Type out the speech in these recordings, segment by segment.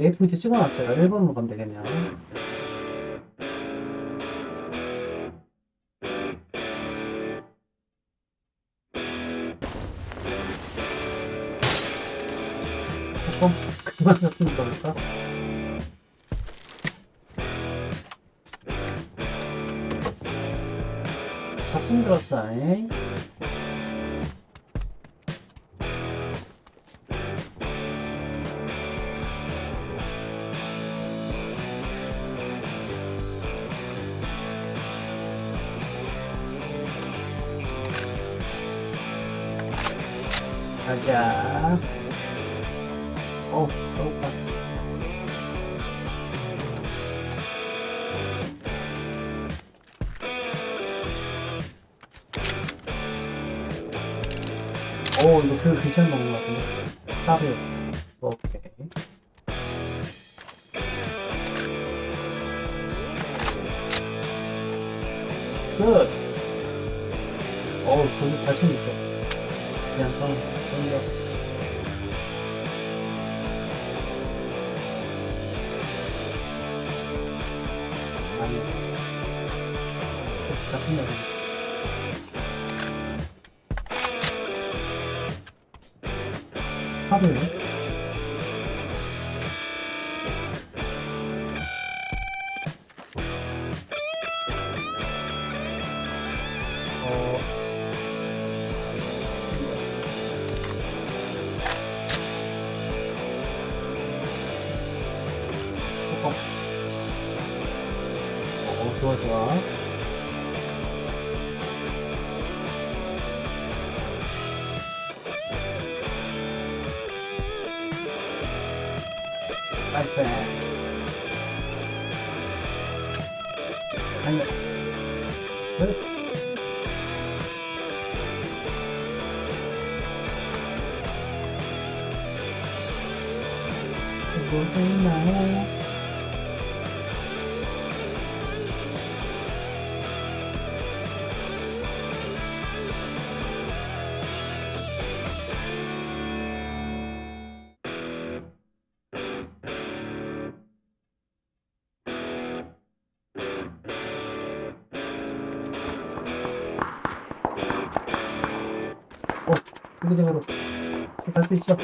A 포인트 찍어놨어요. 1번으로 가면 되겠네요. 조금 그만 잡히는 거니까. 작품 들었어, 잉? 이거 괜찮은 먹는 것 같은데. 따블. 오케이. 끝! 어우, 거기 잘 챙겼어. 그냥 성, 성격. 아니. 거 하루에? 어, 어, 어, 좋아, 좋아. 아니, 끝. 이거 있나 이기적으로 갈 수 있어.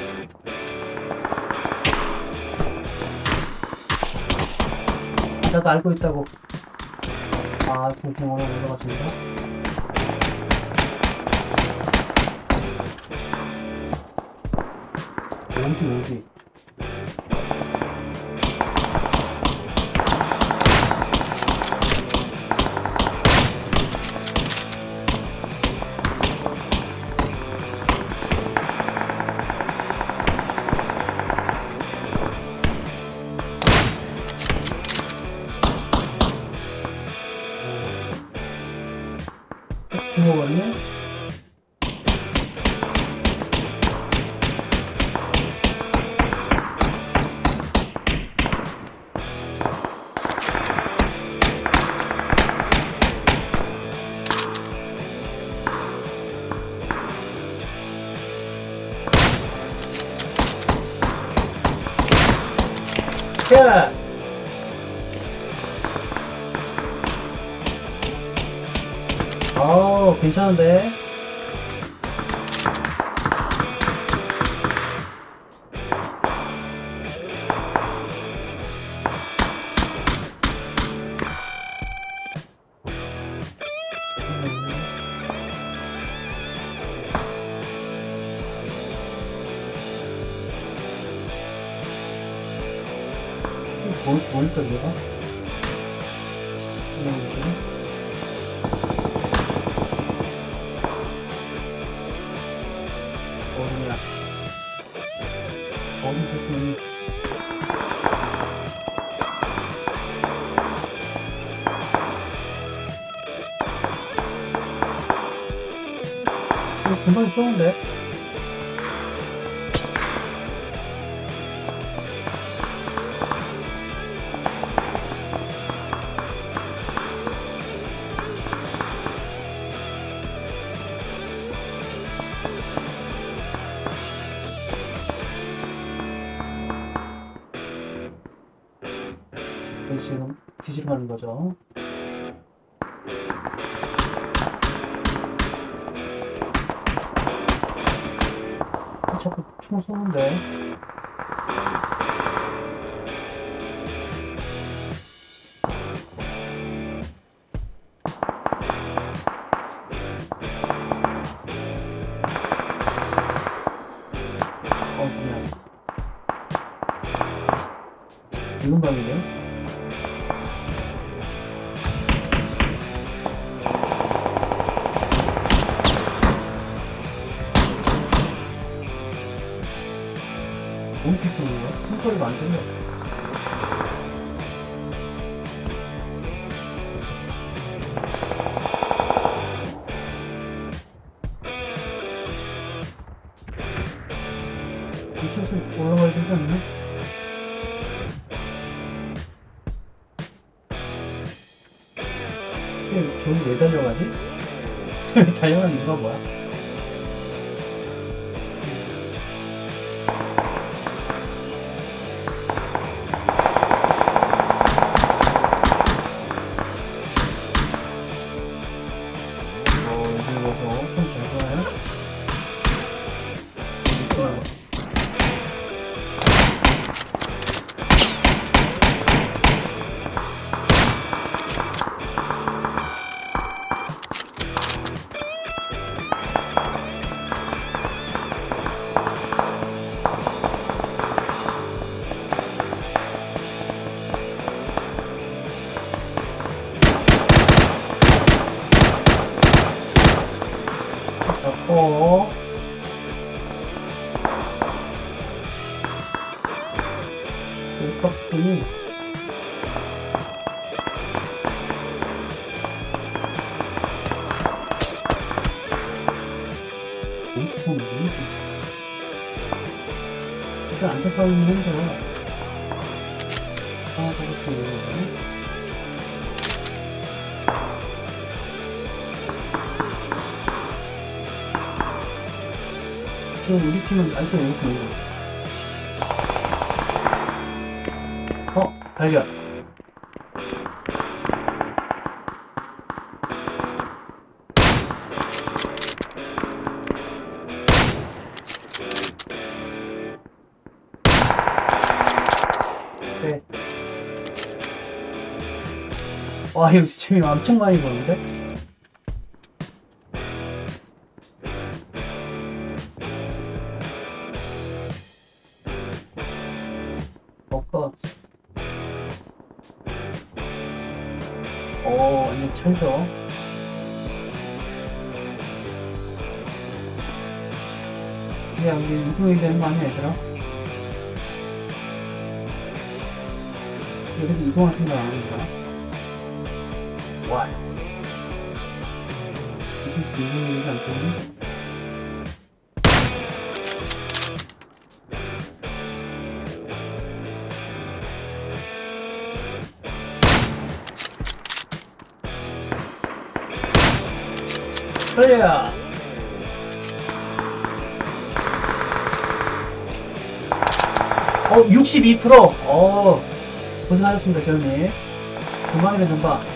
나도 알고 있다고. 아, 공공으로 올라갔습니다. 어디, 어디. 어 괜찮은데? 뭐, 뭘까, 얘가? 그냥 뭐지? 무서운데? 지금 뒤집어 가는 거죠. 총을 쏘는데. 50%예요. 풍소를 만들면 미치수 올라가야 되지 않나? 저기 왜 달려가지? 달려가는 이유가 뭐야? 일단 안전빵이긴 한데 아, 저것도 지금 우리 팀은 안쪽 이렇게. 어, 발 와, 이거 재미 엄청 많이 보는데? 먹가. 오, 완전 철저. 이제 우리 이동해야 되는 거 아니야, 얘들아? 여기서 이동할 생각 안 하니까. 와. 않겠니? 그래야. 어, 62%. 어, 고생하셨습니다, 재현님. 그만이면 좀 봐.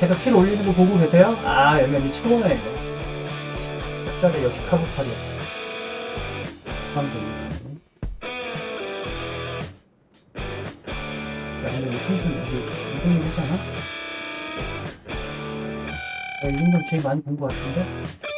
제가 킬 올리는 거 보고 계세요? 아, 이제 최고네, 이거. 짝짝이 역시 카보팔이야. 감독이지. 야, 근데 이거 순순히, 이거, 일 했잖아? 야, 이 정도는 제일 많이 본 것 같은데?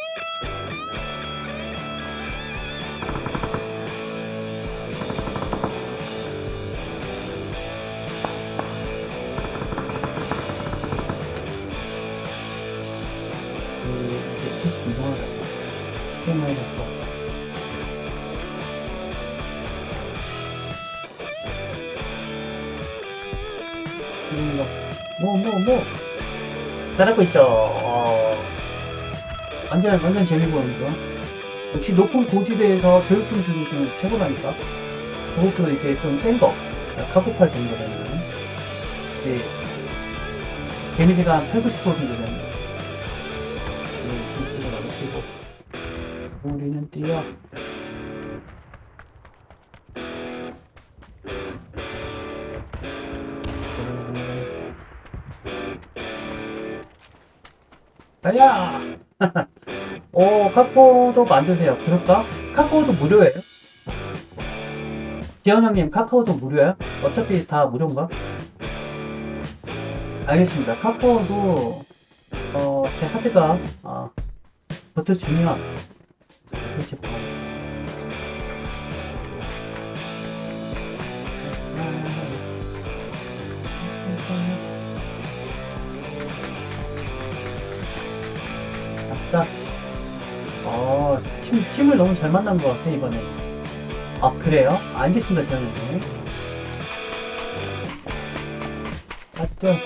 뭐. 잘하고 있죠. 어, 완전, 완전 재미보는 거. 역시 높은 고지대에서 저격총 들으시면 최고라니까. 그것도 이렇게 좀 센 거. 카고팔 정도 되면. 이제, 데미지가 한 8, 90% 정도 되는 거. 네, 진짜 나오시고. 우리는 뛰어. 아야! 오, 카카오도 만드세요. 그럴까? 카카오도 무료예요? 재현 형님, 카카오도 무료야? 어차피 다 무료인가? 알겠습니다. 카카오도, 어, 제 하드가, 어, 버텨주면, 설치 바라겠습니다. 아싸. 어, 팀, 팀을 너무 잘 만난 것 같아, 이번에. 아, 그래요? 알겠습니다, 저는. 하여튼.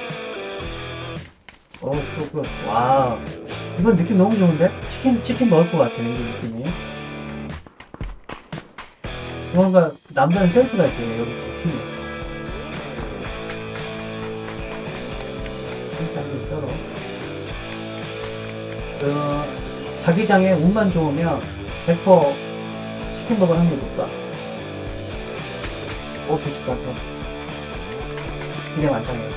오, so good. Wow. 이번 느낌 너무 좋은데? 치킨, 치킨 먹을 것 같아, 이 느낌이. 뭔가 남다른 센스가 있어요, 여기 치킨이. 일단 쩔어. 그, 자기장에 운만 좋으면 100% 치킨 먹을 확률이 높다. 먹을 수 있을 것 같아. 기대 많다네. 와,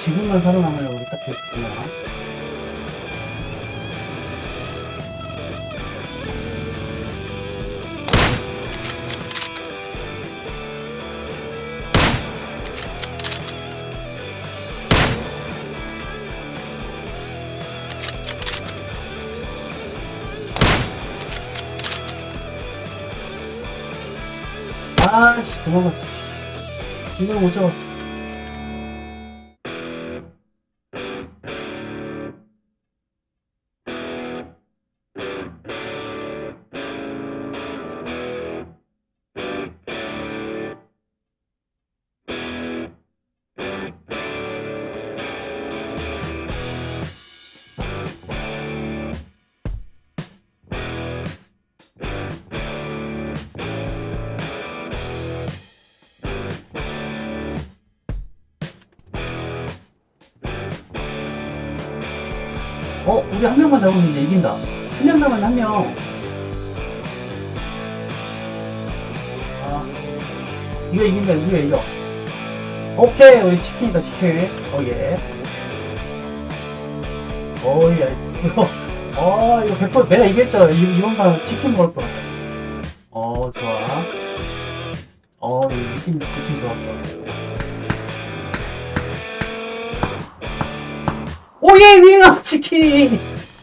지금만 살아남으려고 우리 딱 됐구나. 아씨, 도망갔어. 이걸 못 잡았어. 어, 우리 한 명만 잡으면 이제 이긴다. 한 명 남았네, 한 명. 아, 이거 이긴다, 이거 이겨. 오케이, 우리 치킨이다, 치킨. 어, 예. 어, 예. 이거, 어, 이거 100% 내가 이겼죠. 이, 이번 판 치킨 먹을 거 같아. 어, 좋아. 어, 이 느낌, 느낌 좋았어. 오예 윙어 치킨.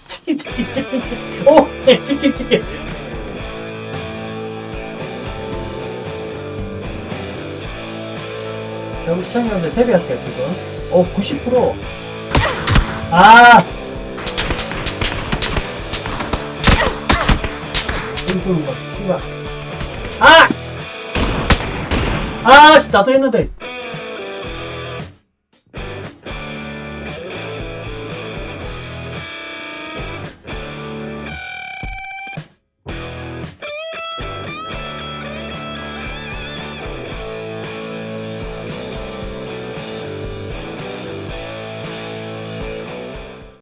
치킨 치킨 치킨 치킨. 오 예, 치킨 치킨. 여기 시청자분들 세배할게요 지금. 어90% 아 여기 쏘는 거 씨발 아! 아 씨 나도 했는데